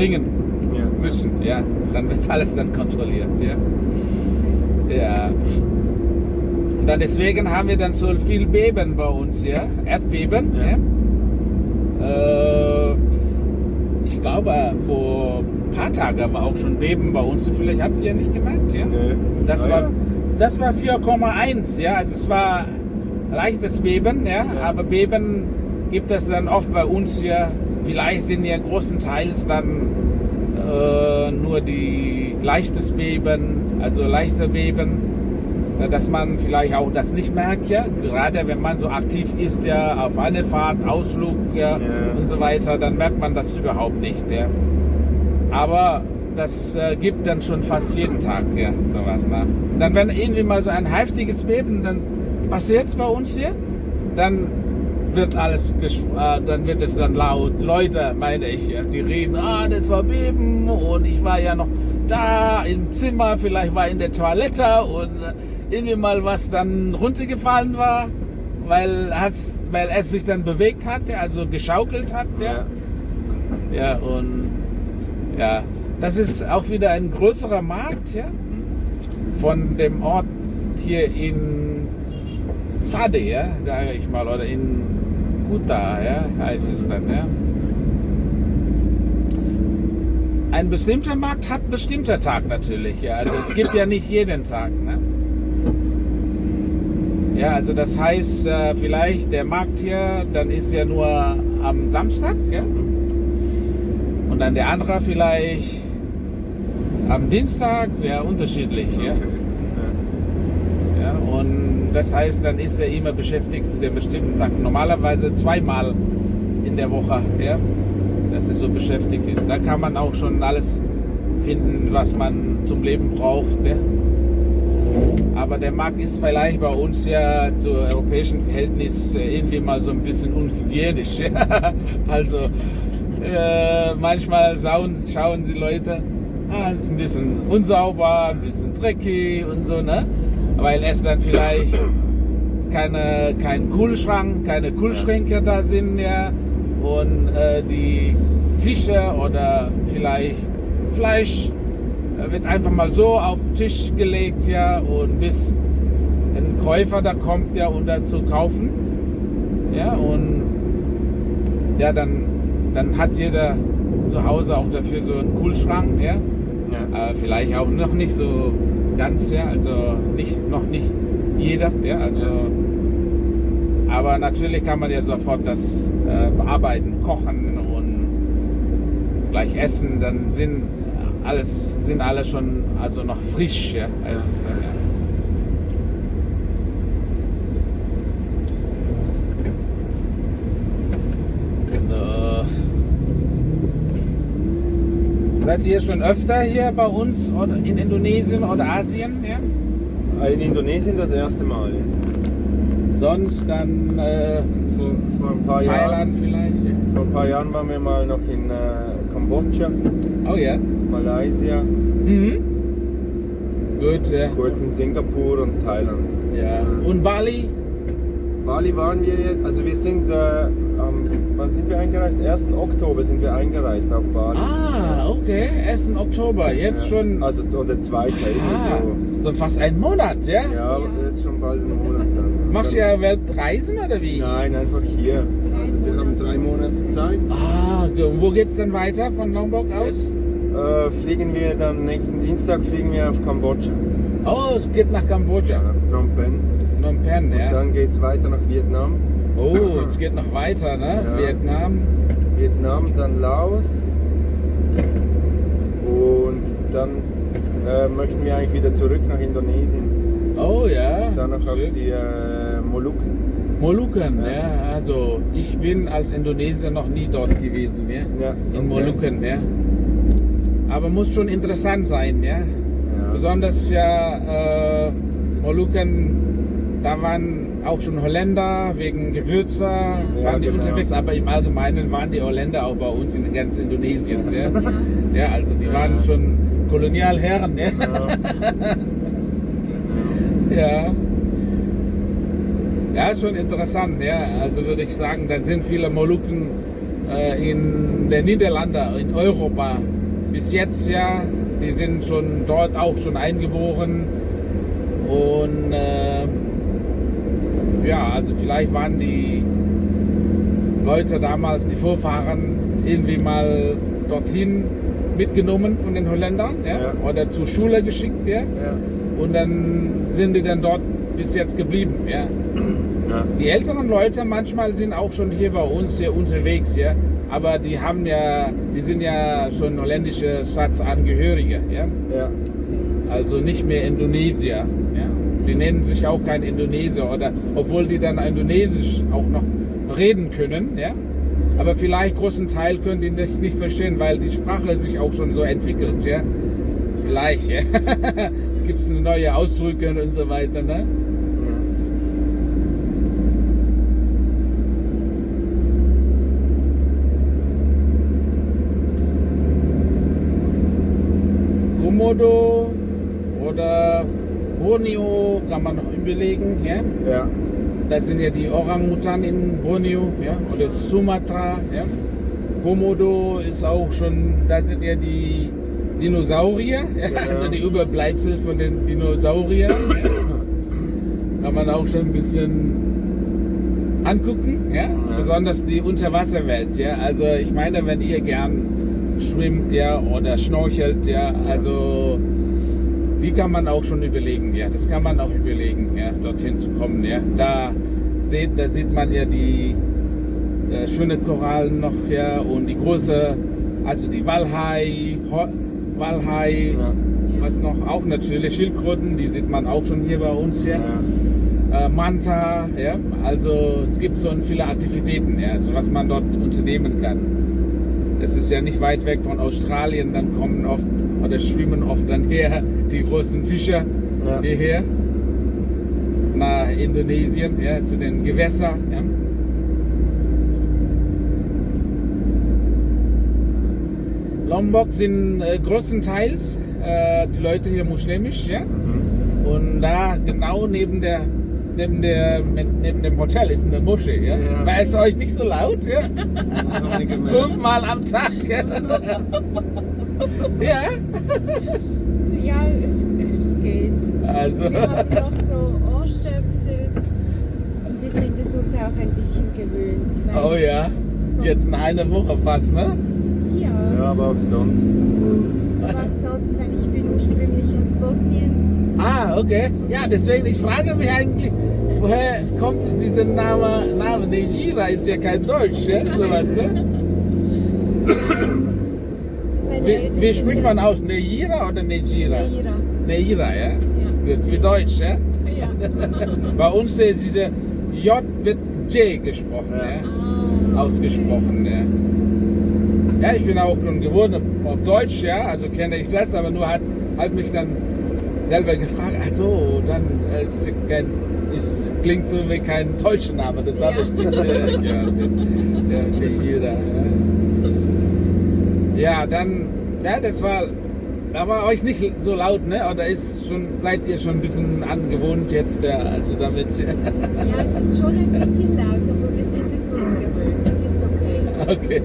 bringen Ja. müssen. Ja, dann wird alles dann kontrolliert. Ja. ja. Und dann deswegen haben wir dann so viel Beben bei uns, ja, Erdbeben. Ja. Ja. Äh, ich glaube, vor ein paar Tagen war auch schon Beben bei uns. Vielleicht habt ihr nicht gemerkt, ja? Nö. Das Ah, war, das war 4,1, ja. Also es war leichtes Beben. Ja. Aber Beben gibt es dann oft bei uns ja. Vielleicht sind ja großenteils dann äh, nur die leichtes Beben, also leichte Beben, äh, dass man vielleicht auch das nicht merkt, ja. Gerade wenn man so aktiv ist, ja, auf eine Fahrt, Ausflug, ja, Ja. und so weiter, dann merkt man das überhaupt nicht, ja. Aber das äh, gibt dann schon fast jeden Tag, ja, sowas. Ne? Und dann, wenn irgendwie mal so ein heftiges Beben dann passiert bei uns hier, dann wird alles, äh, dann wird es dann laut. Leute, meine ich, die reden, ah, das war Beben und ich war ja noch da im Zimmer, vielleicht war in der Toilette und äh, irgendwie mal was dann runtergefallen war, weil, es, weil es sich dann bewegt hat, also geschaukelt hat, ja. Ja, und ja, das ist auch wieder ein größerer Markt, ja, von dem Ort hier in Sade, ja, sage ich mal, oder in Kuta, ja, heißt es dann, ja. Ein bestimmter Markt hat bestimmter Tag natürlich, ja, also es gibt ja nicht jeden Tag, ne. Ja, also das heißt, äh, vielleicht der Markt hier, dann ist ja nur am Samstag, ja. Und dann der andere vielleicht am Dienstag, wäre unterschiedlich, ja. ja. Das heißt, dann ist er immer beschäftigt zu dem bestimmten Tag. Normalerweise zweimal in der Woche, ja, dass er so beschäftigt ist. Da kann man auch schon alles finden, was man zum Leben braucht. Ja. Aber der Markt ist vielleicht bei uns ja zu europäischen Verhältnis äh, irgendwie mal so ein bisschen unhygienisch. Also äh, manchmal schauen, schauen die Leute, ah, es ist ein bisschen unsauber, ein bisschen dreckig und so, ne? Weil es dann vielleicht keine, kein Kühlschrank, keine Kühlschränke da sind, ja. Und äh, die Fische oder vielleicht Fleisch äh, wird einfach mal so auf den Tisch gelegt, ja. Und bis ein Käufer da kommt, ja, um da zu kaufen. Ja, und ja, dann, dann hat jeder zu Hause auch dafür so einen Kühlschrank, ja. Ja. Äh, vielleicht auch noch nicht so ganz, ja, also nicht, noch nicht jeder, ja, also. Aber natürlich kann man ja sofort das äh, bearbeiten, kochen und gleich essen, dann sind alles, sind alle schon also noch frisch, ja, es dann, ja. So. Seid ihr schon öfter hier bei uns oder in Indonesien oder Asien? Ja? In Indonesien das erste Mal. Sonst dann äh, Vor, vor, ein paar Thailand Jahren, vielleicht? Ja. vor ein paar Jahren waren wir mal noch in äh, Kambodscha, Oh ja. Malaysia, Mhm. Gut, ja. kurz in Singapur und Thailand. ja. Und Bali? Bali waren wir jetzt, also wir sind, äh, am, wann sind wir eingereist? 1. Oktober sind wir eingereist auf Bali. Ah, okay. 1. Oktober. Jetzt Ja, schon. Also oder zweite, Ah, irgendwie so fast ein Monat, ja? so. Ja, jetzt schon bald einen Monat dann. Machst du Dann- ja Weltreisen oder wie? Nein, einfach hier. Also wir haben drei Monate Zeit. Ah, ge- wo geht's denn weiter von Lombok aus? Äh, fliegen wir dann nächsten Dienstag fliegen wir auf Kambodscha. Oh, es geht nach Kambodscha. Phnom Penh. Phnom Penh, ja. Dann geht es weiter nach Vietnam. Oh, es geht noch weiter, ne? Ja. Vietnam. Vietnam, dann Laos. Und dann äh, möchten wir eigentlich wieder zurück nach Indonesien. Oh ja. Dann noch auf schön. die äh, Molukken. Molukken, Ja. ja. Also ich bin als Indonesier noch nie dort gewesen, ja. Ja, In. Molukken, ja. Aber muss schon interessant sein, ja. Ja. Besonders ja äh, Molukken, da waren auch schon Holländer wegen Gewürze, waren die genau. unterwegs, aber im Allgemeinen waren die Holländer auch bei uns in ganz Indonesien, ja. Ja, also die waren schon Kolonialherren, ja. Ja. Ja, ist schon interessant, ja. Also würde ich sagen, dann sind viele Molukken äh, in den Niederlanden, in Europa. Bis jetzt ja, die sind schon dort auch schon eingeboren. Und äh, ja, also vielleicht waren die Leute damals, die Vorfahren, irgendwie mal dorthin mitgenommen von den Holländern ja? Ja. oder zur Schule geschickt. Ja? Und dann sind die dann dort bis jetzt geblieben. Ja? Die älteren Leute manchmal sind auch schon hier bei uns hier unterwegs, ja. Aber die haben ja, die sind ja schon holländische Staatsangehörige, ja. Also nicht mehr Indonesier. Die nennen sich auch kein Indonesier oder, obwohl die dann Indonesisch auch noch reden können, ja. Aber vielleicht großen Teil können die nicht, nicht verstehen, weil die Sprache sich auch schon so entwickelt, ja. Vielleicht, ja. Gibt es neue Ausdrücke und so weiter, ne? Komodo Borneo kann man noch überlegen. Ja? Ja. Das sind ja die Orang-Utan in Borneo ja? oder Sumatra. Ja? Komodo ist auch schon, da sind ja die Dinosaurier, ja? also die Überbleibsel von den Dinosauriern. Ja? Kann man auch schon ein bisschen angucken, ja? besonders die Unterwasserwelt. Ja? Also ich meine, wenn ihr gern schwimmt ja, oder schnorchelt, ja, also die kann man auch schon überlegen, ja, das kann man auch überlegen, ja, dorthin zu kommen, ja. Da sieht, da sieht man ja die äh, schöne Korallen noch, ja, und die große, also die Walhai, Ho Walhai, Ja. was noch, auch natürlich Schildkröten, die sieht man auch schon hier bei uns, ja. Ja. Äh, Manta, ja, also es gibt so viele Aktivitäten, ja, also was man dort unternehmen kann. Das ist ja nicht weit weg von Australien, dann kommen oft oder schwimmen oft dann her die großen Fischer Ja. hierher nach Indonesien, ja, zu den Gewässern. Ja. Lombok sind äh, größtenteils äh, die Leute hier muslimisch, ja. Mhm. Und da genau neben der neben der neben dem Hotel ist eine Moschee, ja. Ja. War es euch nicht so laut, ja? Fünfmal am Tag. Ja. ja. Es, es geht. Also. Wir haben noch so Ohrstöpsel und wir sind es uns auch ein bisschen gewöhnt. weil- Oh ja. Jetzt in einer Woche fast, ne? Ja, Ja, aber auch sonst. aber sonst, wenn ich bin ursprünglich aus Bosnien. Ah, okay. Ja, deswegen, ich frage mich eigentlich, woher kommt es dieser Name? Name Nejira ist ja kein Deutsch, ja? Sowas, ne? Wie, wie spricht man aus? Nejira oder Nejira? Neira. Nejira, ja? Ja. Wie Deutsch, ja? ja. Bei uns ist diese J wird J gesprochen, Ja. ja? Ah, Ausgesprochen, ja. Ja, ich bin auch schon gewohnt auf Deutsch, ja, also kenne ich das, aber nur hat, hat mich dann selber gefragt, also dann es kein, es klingt so wie kein deutscher Name, das habe Ja. ich nicht äh, gehört. Ja, wie jeder. Ja. ja, dann, ja, das war, da war euch nicht so laut, ne? Oder ist schon, seid ihr schon ein bisschen angewohnt jetzt, ja, also damit. ja, es ist schon ein bisschen laut, aber wir sind es uns gewöhnt. Das ist okay. Okay.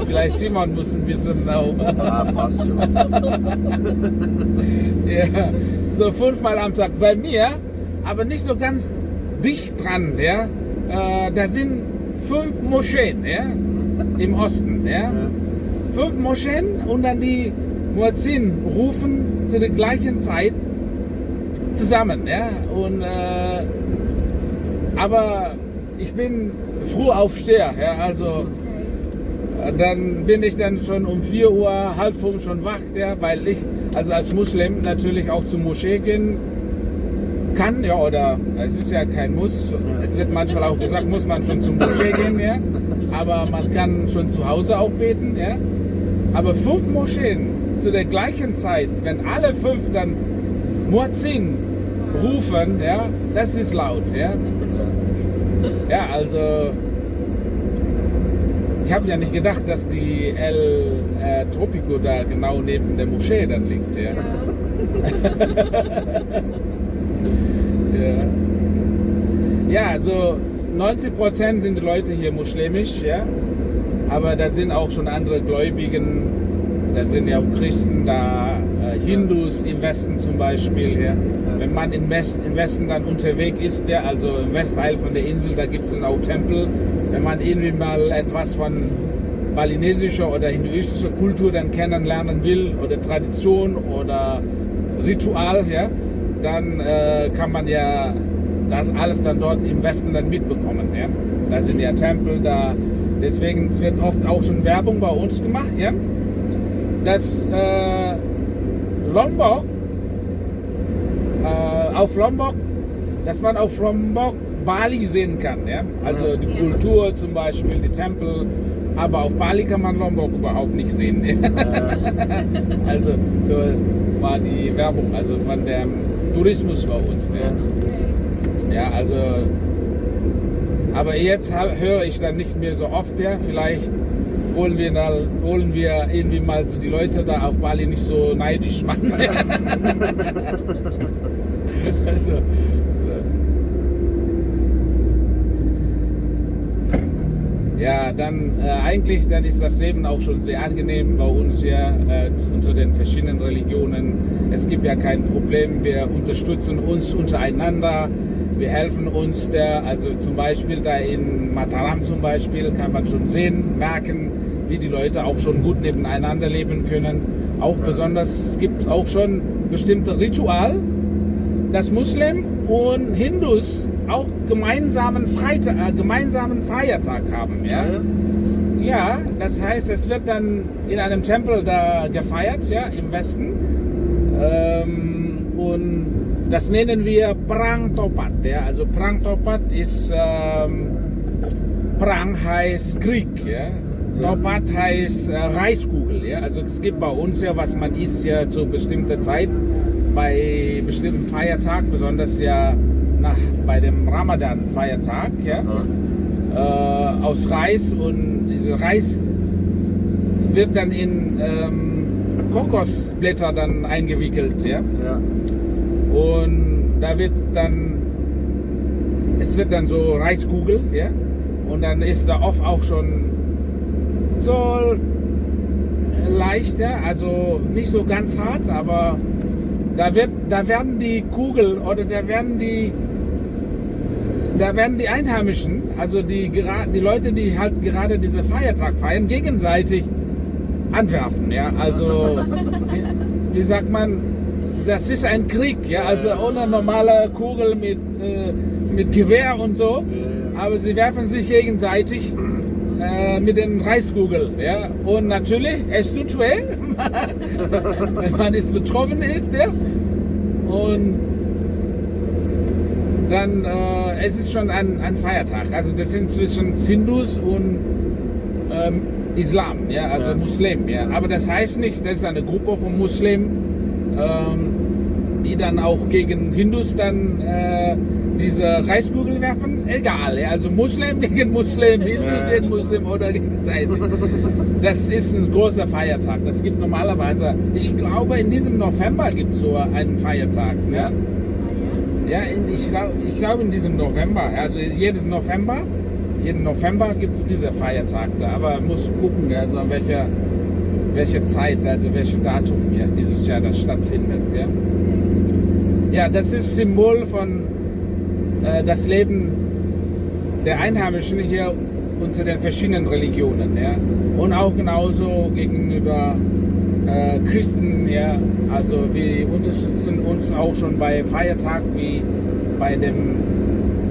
Vielleicht Simon muss ein bisschen auch. Ah, passt schon. Ja, so fünfmal am Tag. Bei mir, aber nicht so ganz dicht dran, ja. Äh, da sind fünf Moscheen, ja, im Osten, ja. Ja. Fünf Moscheen und dann die Muezzin rufen zu der gleichen Zeit zusammen, ja. Und, äh, aber ich bin Frühaufsteher, ja, also dann bin ich dann schon um 4 Uhr, halb fünf schon wach, ja, weil ich also als Muslim natürlich auch zur Moschee gehen kann, ja, oder es ist ja kein Muss. Es wird manchmal auch gesagt, muss man schon zur Moschee gehen, ja, aber man kann schon zu Hause auch beten, ja. Aber fünf Moscheen zu der gleichen Zeit, wenn alle fünf dann Muezzin rufen, ja, das ist laut, ja. Ja, also ich habe ja nicht gedacht, dass die El äh, Tropico da genau neben der Moschee dann liegt. Ja. ja. ja, also 90% sind die Leute hier muslimisch, ja. Aber da sind auch schon andere Gläubigen, da sind ja auch Christen da, äh, Hindus im Westen zum Beispiel. Ja. Wenn man im, West, im Westen dann unterwegs ist, ja, also im Westteil von der Insel, da gibt es dann auch Tempel. Wenn man irgendwie mal etwas von balinesischer oder hinduistischer Kultur dann kennenlernen will oder Tradition oder Ritual, ja, dann äh, kann man ja das alles dann dort im Westen dann mitbekommen. Ja. Da sind ja Tempel, da deswegen wird oft auch schon Werbung bei uns gemacht, ja. Das äh, Lombok äh, auf Lombok, dass man auf Lombok Bali sehen kann, ja. Also die Kultur zum Beispiel, die Tempel, aber auf Bali kann man Lombok überhaupt nicht sehen. also so war die Werbung, also von dem Tourismus bei uns. Ne? Ja, also aber jetzt höre ich dann nicht mehr so oft, ja. Vielleicht wollen wir, da, wollen wir irgendwie mal so die Leute da auf Bali nicht so neidisch machen. also, Ja, dann äh, eigentlich dann ist das Leben auch schon sehr angenehm bei uns hier äh, unter den verschiedenen Religionen. Es gibt ja kein Problem, wir unterstützen uns untereinander, wir helfen uns. Der, also zum Beispiel da in Mataram zum Beispiel kann man schon sehen, merken, wie die Leute auch schon gut nebeneinander leben können. Auch besonders gibt es auch schon bestimmte Ritual, dass Muslim und Hindus auch gemeinsamen, Freitag, äh, gemeinsamen Feiertag haben. Ja? ja, das heißt, es wird dann in einem Tempel da gefeiert, ja, im Westen. Ähm, und das nennen wir Prang Topat. Ja? Also Prang Topat ist, ähm, Prang heißt Krieg. Ja? Topat heißt äh, Reiskugel. Ja? Also es gibt bei uns ja, was man isst ja zu bestimmter Zeit, bei bestimmten Feiertag, besonders ja nach, bei dem Ramadan-Feiertag, ja, äh, aus Reis und dieser Reis wird dann in ähm, Kokosblätter dann eingewickelt, ja? ja. Und da wird dann, es wird dann so Reiskugel, ja, und dann ist da oft auch schon so leicht, ja, also nicht so ganz hart, aber da wird, da werden die Kugel oder da werden die da werden die Einheimischen, also die, die Leute, die halt gerade diese Feiertag feiern, gegenseitig anwerfen. Ja? Also, wie, wie sagt man, das ist ein Krieg, ja? also ohne normale Kugel mit, äh, mit Gewehr und so, aber sie werfen sich gegenseitig äh, mit den Reiskugeln. Ja? Und natürlich, es tut weh, wenn man ist betroffen ist. Ja? Und dann, äh, es ist schon ein, ein Feiertag. Also das sind zwischen Hindus und ähm, Islam, ja, also ja. Muslim. Ja. Aber das heißt nicht, das ist eine Gruppe von Muslimen, ähm, die dann auch gegen Hindus dann äh, diese Reiskugel werfen. Egal, also Muslim gegen Muslim, Hindus gegen Muslim oder gegenseitig. Das ist ein großer Feiertag. Das gibt normalerweise, ich glaube, in diesem November gibt es so einen Feiertag. Ja. Ja, in, ich glaube ich glaub in diesem November, also jedes November, jeden November gibt es diese Feiertag da, aber muss gucken, also welche, welche Zeit, also welches Datum ja, dieses Jahr das stattfindet. Ja, ja das ist Symbol von äh, das Leben der Einheimischen hier unter den verschiedenen Religionen. Ja, und auch genauso gegenüber äh, Christen, ja, also wir unterstützen uns auch schon bei Feiertagen wie bei dem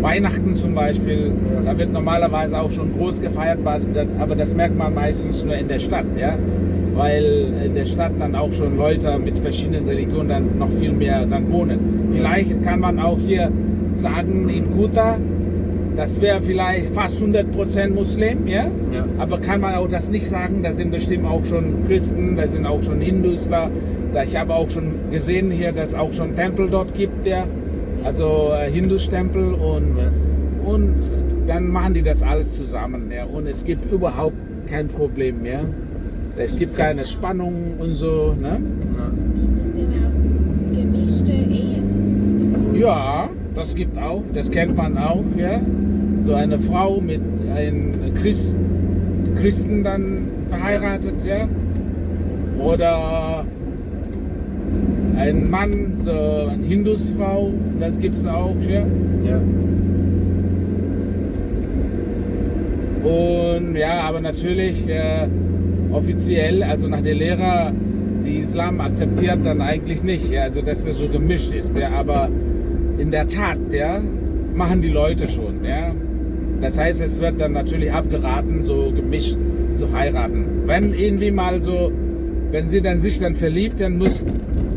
Weihnachten zum Beispiel. Da wird normalerweise auch schon groß gefeiert, aber das merkt man meistens nur in der Stadt, ja, weil in der Stadt dann auch schon Leute mit verschiedenen Religionen dann noch viel mehr dann wohnen. Vielleicht kann man auch hier sagen, in Kuta das wäre vielleicht fast 100% Muslim, ja? ja? Aber kann man auch das nicht sagen, da sind bestimmt auch schon Christen, da sind auch schon Hindus da. da ich habe auch schon gesehen hier, dass es auch schon Tempel dort gibt, ja? Also äh, Hindus-Tempel und, ja. und dann machen die das alles zusammen, ja? Und es gibt überhaupt kein Problem mehr. Es gibt keine Spannung und so, ne? Gibt es denn auch gemischte Ehen? Ja, das gibt auch, das kennt man auch, ja. So eine Frau mit einem Christ, Christen dann verheiratet, ja. Oder ein Mann, so eine Hindusfrau, das gibt es auch, ja. Ja. Und ja, aber natürlich äh, offiziell, also nach der Lehre, die Islam akzeptiert dann eigentlich nicht, ja, also dass das so gemischt ist, ja, aber in der Tat, ja, machen die Leute schon, ja. Das heißt, es wird dann natürlich abgeraten, so gemischt zu heiraten. Wenn irgendwie mal so, wenn sie dann sich dann verliebt, dann muss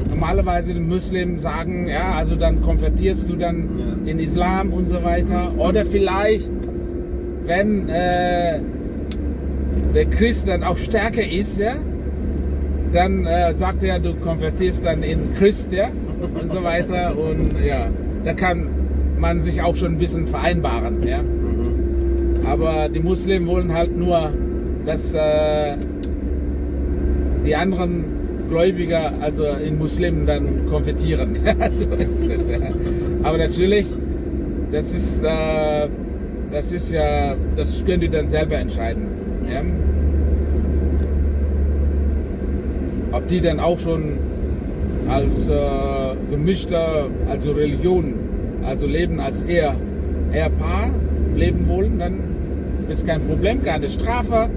normalerweise der Muslim sagen, ja, also dann konvertierst du dann Ja. in Islam und so weiter. Oder vielleicht, wenn äh, der Christ dann auch stärker ist, ja, dann äh, sagt er, du konvertierst dann in Christ, ja, und so weiter. Und ja, da kann man sich auch schon ein bisschen vereinbaren, ja. Mhm. Aber die Muslimen wollen halt nur, dass äh, die anderen Gläubiger, also in Muslimen, dann konvertieren. so ist das. Ja. Aber natürlich, das ist, äh, das ist ja, das können die dann selber entscheiden. Ja. Ob die dann auch schon als äh, gemischter, also Religion, also leben als eher, eher Paar leben wollen, dann ist kein Problem, keine Strafe.